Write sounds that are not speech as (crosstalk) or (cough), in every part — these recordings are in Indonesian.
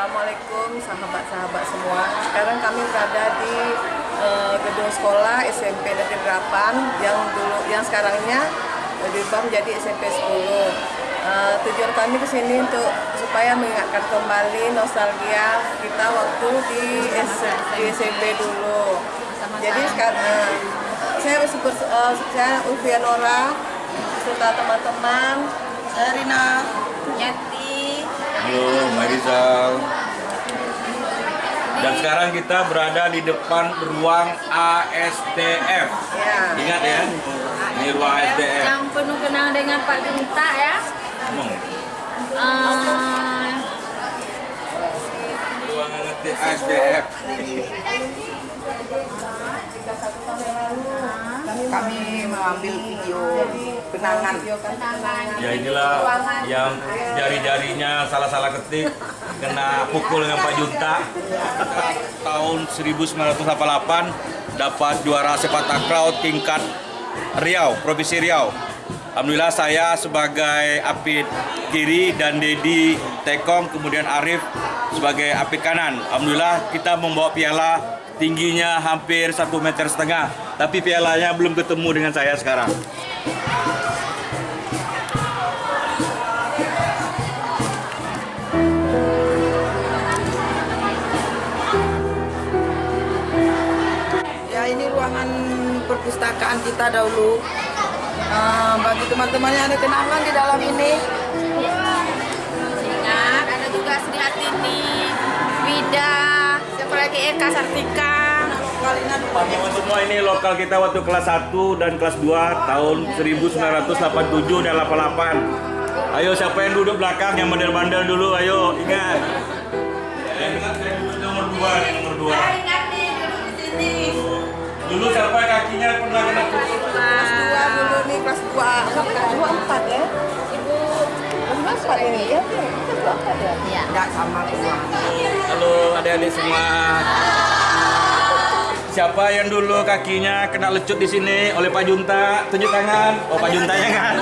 Assalamualaikum sahabat-sahabat semua. Sekarang kami berada di uh, gedung sekolah SMP Negeri 8 yang dulu yang sekarangnya dirubah menjadi SMP 10. Uh, tujuan kami ke sini untuk supaya mengingatkan kembali nostalgia kita waktu di, di SMP dulu. Jadi sekarang uh, saya super, uh, saya Ulfianora beserta teman-teman. Rina. Yati. Marizal. Dan sekarang kita berada di depan ruang ASDF. Ya. Ingat ya, ini ruang ASDF. Yang penuh kenang dengan Pak Junta ya. Ngomong. Uh, Ruang ASDF. Kami mengambil video kenangan. Ya inilah yang jari-jarinya salah-salah ketik kena pukul dengan Pak Junta. Tahun 1988 dapat juara sepak takraw tingkat Riau, Provinsi Riau. Alhamdulillah saya sebagai apit kiri dan Dedi Tekong kemudian Arif sebagai apit kanan. Alhamdulillah kita membawa piala tingginya hampir satu meter setengah tapi pialanya belum ketemu dengan saya sekarang. Kita dahulu. Uh, bagi teman-teman yang ada kenangan di dalam ini. ingat ada juga Sri Hatini, Wida, siapa lagi Eka Sartika. Teman-teman semua ini lokal kita waktu kelas 1 dan kelas 2 tahun 1987 dan 88. Ayo siapa yang duduk belakang yang bandel-bandel dulu ayo ingat. Yang ingat saya duduk nomor 2 nih nomor 2. Dulu siapa kakinya pernah kena pukul? Kelas 2 dulu nih, kelas 2. Kelas 2 4 ya? Ibu Kelas 4 ini ya? Kelas 4 ya? Iya. Enggak sama kelas. Halo adik-adik semua. Siapa yang dulu kakinya kena lecut di sini oleh Pak Junta? Tunjuk tangan. Oh Pak Juntanya kan?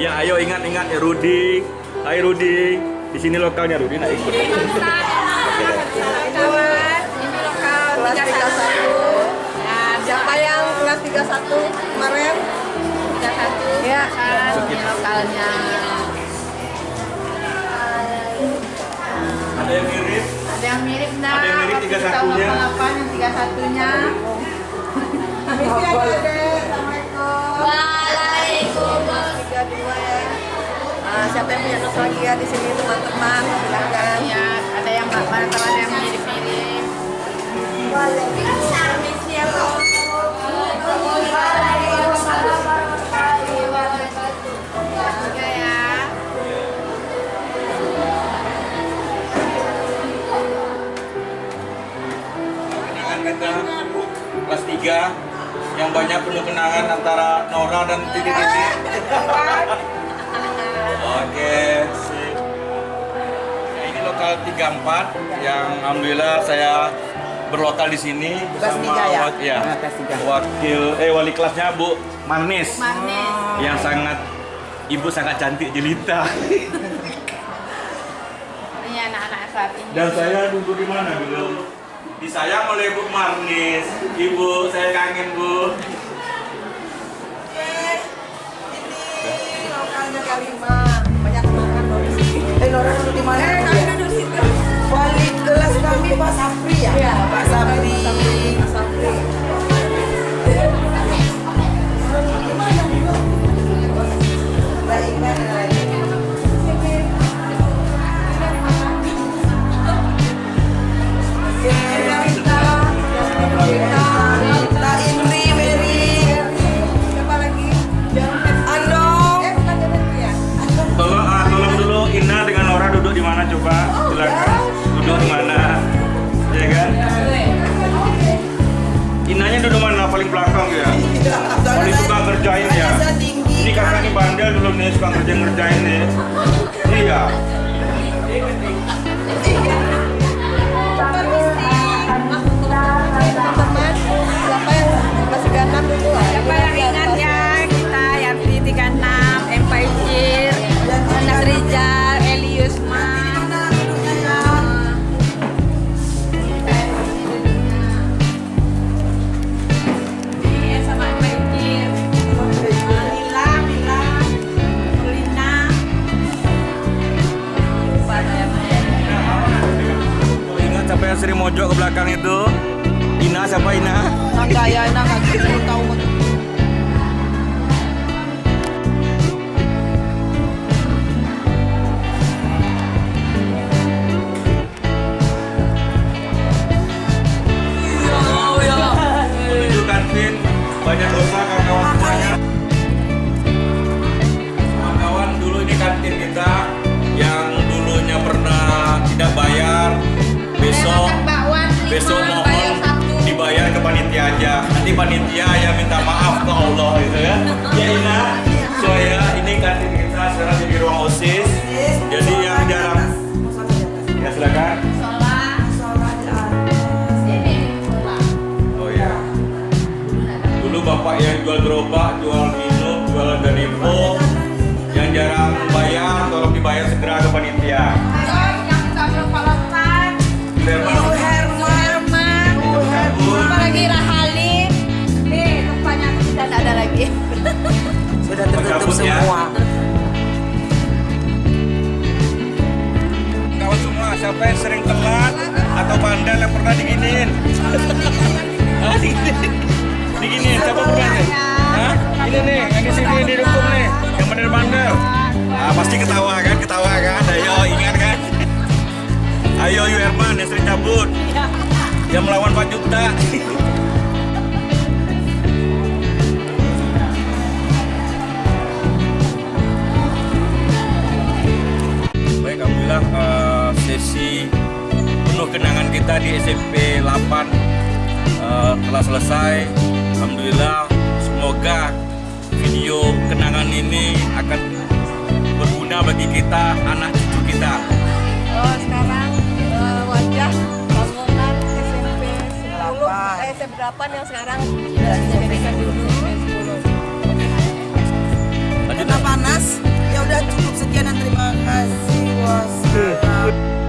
ya ayo ingat-ingat ya Rudi. Hai Rudi. Di sini lokalnya Rudi nak ikut. Kelas 31. 31. Ya, Siapa yang kelas 31 kemarin? 31. Ya. Kan, lokalnya. Ada yang mirip. Ada yang mirip nah. Ada yang mirip waktu 31-nya. tahun 88 yang 31-nya. Waalaikumsalam. Tiga dua ya. Nah, siapa yang punya nostalgia di sini teman-teman? Silakan. Ya, ada yang mana ada yang mirip-mirip. Kelas 3 yang banyak penuh kenangan antara Nora dan Titi Titi. Oke, sip. Ya, ini lokal 34 yang alhamdulillah saya berlokal di sini bersama tiga ya? wak- ya, Ah, wakil eh wali kelasnya Bu Manis Manis. yang sangat ibu sangat cantik jelita (laughs) Ini anak-anak saat ini. dan saya duduk di mana dulu disayang oleh Bu Marnis ibu saya kangen Bu Ini lokalnya Kaliman. Banyak loh di sini. Eh, duduk di mana? Coba silakan. Duduk mana? Ya kan? Inanya duduk mana? Paling belakang ya? Paling suka ngerjain ya? Ini kakak ini bandel dulu nih suka ngerjain ngerjain nih. Iya sering mojok ke belakang itu. Ina siapa Ina? Ya, enak nggak tahu. Besok bakwan besok mohon dibayar ke panitia aja. Nanti panitia yang minta maaf ke Allah gitu ya. Ya Ina, soalnya ini kantin kita sekarang jadi ruang osis. Jadi yang jarang ya silakan. Oh ya. Dulu bapak yang jual gerobak, jual minum, jual danipo, semua. Kawan semua, siapa yang sering telat atau bandel yang pernah diginiin? Hah, diginiin? Diginiin, siapa pernah nih? Hah? Ini nih, yang di sini didukung nih, yang bandel-bandel. Ah, pasti ketawa kan, ketawa kan? Ayo, ingat kan? Ayo, Yu Herman yang sering cabut. Yang melawan Pak Juta. kita di SMP 8 uh, eh, telah selesai. Alhamdulillah semoga video kenangan ini akan berguna bagi kita anak cucu kita. Oh, sekarang uh, wajah bangunan SMP 10 eh, SMP 8 yang sekarang sudah dijadikan dulu Lanjut. panas. Ya udah cukup. Sekian dan terima kasih. Wassalam.